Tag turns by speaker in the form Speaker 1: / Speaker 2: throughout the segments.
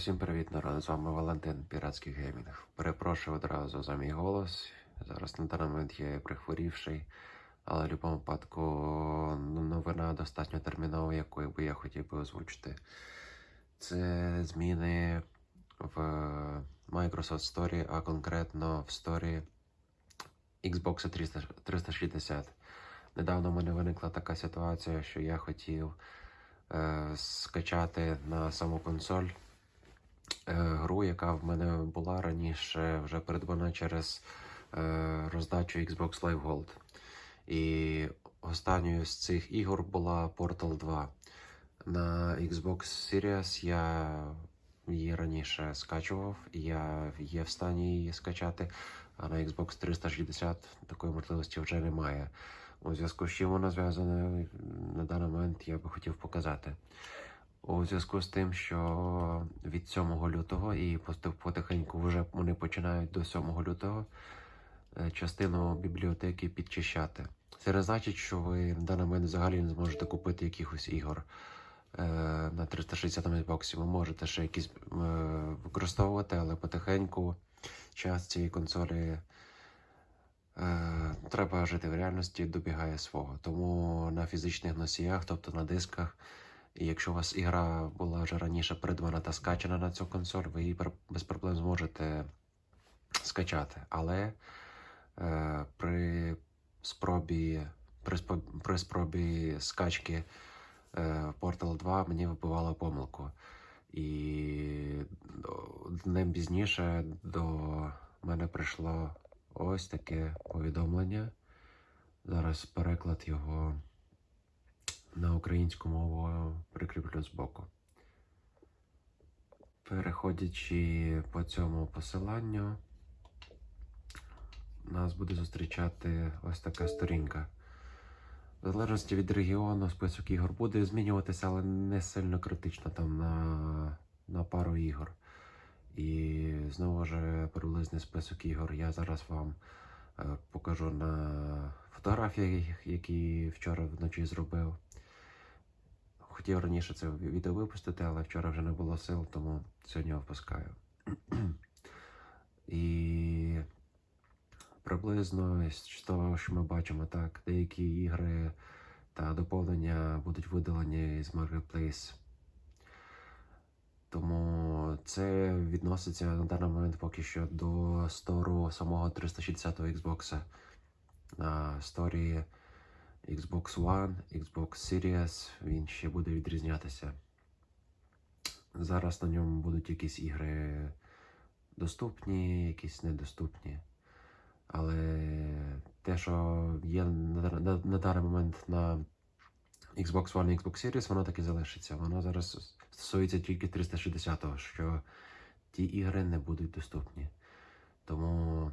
Speaker 1: Усім привіт, народ! З вами Валентин, Піратський геймінг. Перепрошую одразу за мій голос. Зараз на даний момент я прихворівший, але в будь-якому випадку ну, новина достатньо термінова, яку би я хотів би озвучити. Це зміни в Microsoft Story, а конкретно в Story Xbox 360. Недавно в мене виникла така ситуація, що я хотів е, скачати на саму консоль гру, яка в мене була раніше вже придбана через е, роздачу Xbox Live Gold. І останньою з цих ігор була Portal 2. На Xbox Series я її раніше скачував, я є в стані її скачати, а на Xbox 360 такої можливості вже немає. У зв'язку з чим вона зв'язана на даний момент я би хотів показати. У зв'язку з тим, що від 7 лютого і потихеньку вже вони починають до 7 лютого е, частину бібліотеки підчищати. Це не значить, що ви на даний момент взагалі не зможете купити якихось ігор е, на 360 Xbox. Ви можете ще якісь е, використовувати, але потихеньку час цієї консолі е, треба жити в реальності, добігає свого. Тому на фізичних носіях, тобто на дисках, і якщо у вас ігра була вже раніше придбана та скачана на цю консоль, ви її без проблем зможете скачати. Але е, при спробі, при, при спробі скачки е, Portal 2 мені вибивало помилку. І днем пізніше до мене прийшло ось таке повідомлення. Зараз переклад його українську мову прикріплю збоку. Переходячи по цьому посиланню, нас буде зустрічати ось така сторінка. В залежності від регіону список ігор буде змінюватися, але не сильно критично там на, на пару ігор. І знову ж приблизний список ігор я зараз вам е, покажу на фотографіях, які вчора вночі зробив. Хотів раніше це відео випустити, але вчора вже не було сил, тому сьогодні випускаю. І приблизно з того, що ми бачимо, так, деякі ігри та доповнення будуть видалені з Marketplace. Тому це відноситься на даний момент поки що до стору самого 360 Xbox. На сторі Xbox One, Xbox Series він ще буде відрізнятися. Зараз на ньому будуть якісь ігри доступні, якісь недоступні. Але те, що є на, даний момент на Xbox One і Xbox Series, воно так і залишиться. Воно зараз стосується тільки 360-го, що ті ігри не будуть доступні. Тому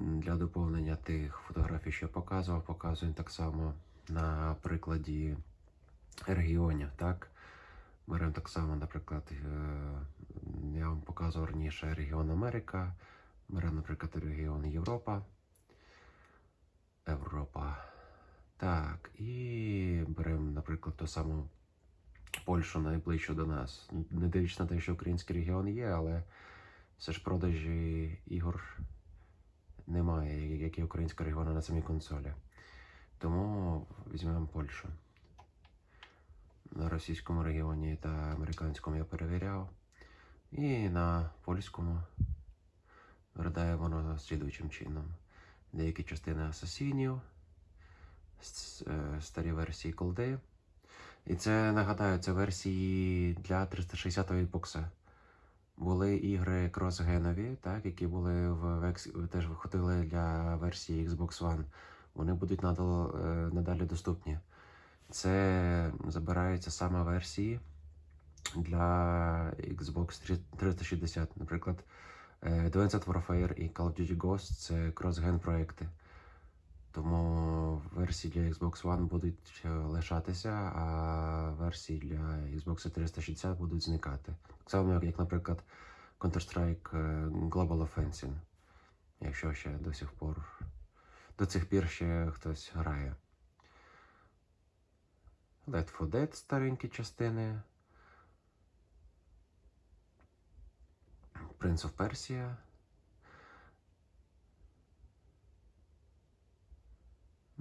Speaker 1: для доповнення тих фотографій, що я показував, показуємо так само на прикладі регіонів. Так? Беремо так само, наприклад, е, я вам показував раніше регіон Америка, беремо, наприклад, регіон Європа. Європа. Так, і беремо, наприклад, ту саму Польщу найближчу до нас. Не дивлячись на те, що український регіон є, але все ж продажі ігор немає, як і українського регіону на самій консолі. Тому візьмемо Польщу. На російському регіоні та американському я перевіряв. І на польському виглядає воно слідуючим чином. Деякі частини асасінів, е, старі версії колди. І це нагадаю, це версії для 360 Xbox. Були ігри кросгенові, так, які були в теж виходили для версії Xbox One. Вони будуть надал, е, надалі доступні. Це забираються саме версії для Xbox 360. Наприклад, е, Advanced Warfare і Call of Duty Ghost це кросген проекти. Тому версії для Xbox One будуть е, лишатися, а версії для Xbox 360 будуть зникати. Так само, як, наприклад, Counter-Strike е, Global Offensive, якщо ще до сих пор до цих пір ще хтось грає. Left 4 Dead старенькі частини. Prince of Persia.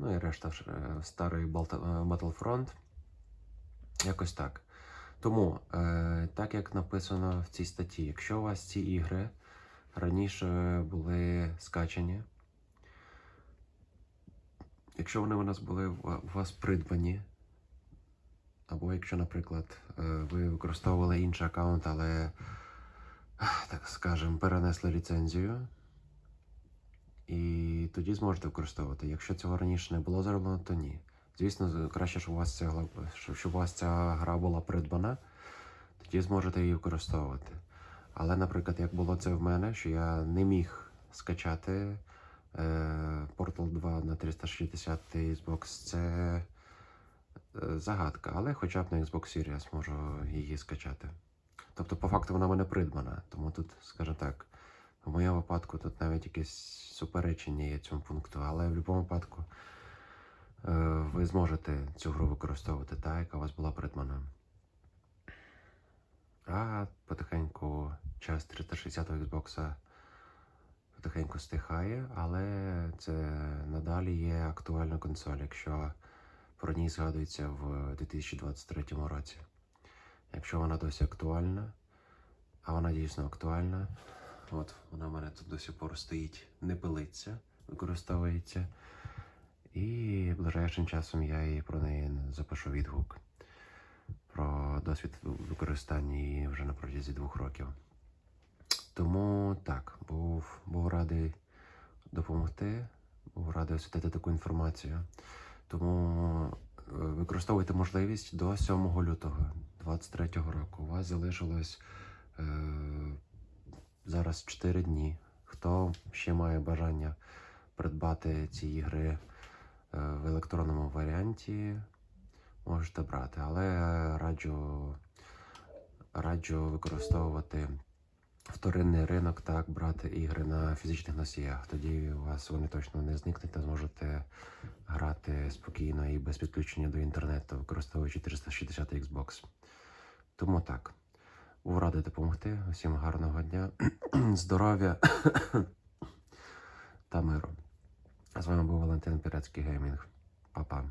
Speaker 1: Ну і решта е, старий е, Battlefront. Якось так. Тому, е, так як написано в цій статті, якщо у вас ці ігри раніше були скачані, якщо вони у нас були у вас придбані, або якщо, наприклад, ви використовували інший аккаунт, але, так скажемо, перенесли ліцензію, і тоді зможете використовувати. Якщо цього раніше не було зроблено, то ні. Звісно, краще, щоб у вас ця, щоб у вас ця гра була придбана, тоді зможете її використовувати. Але, наприклад, як було це в мене, що я не міг скачати е, Portal 2 на 360 Xbox, це е, загадка, але хоча б на Xbox Series можу її скачати. Тобто, по факту, вона в мене придбана, тому тут, скажімо так, в моєму випадку тут навіть якесь суперечення є цьому пункту, але в будь-якому випадку е, ви зможете цю гру використовувати, та, яка у вас була придбана. А потихеньку час 360 Xbox потихеньку стихає, але це надалі є актуальна консоль, якщо про ній згадується в 2023 році. Якщо вона досі актуальна, а вона дійсно актуальна, от вона в мене тут до сих пор стоїть, не пилиться, використовується. І ближайшим часом я її про неї запишу відгук про досвід використання її вже на протязі двох років. Тому так, був, був радий допомогти, був радий освітити таку інформацію. Тому е, використовуйте можливість до 7 лютого 2023 року. У вас залишилось е, зараз 4 дні. Хто ще має бажання придбати ці ігри е, в електронному варіанті, можете брати. Але раджу, раджу використовувати вторинний ринок, так, брати ігри на фізичних носіях. Тоді у вас вони точно не зникнуть та зможете грати спокійно і без підключення до інтернету, використовуючи 360 Xbox. Тому так. Був радий допомогти. Усім гарного дня, здоров'я та миру. З вами був Валентин Пірецький Геймінг. Па-па.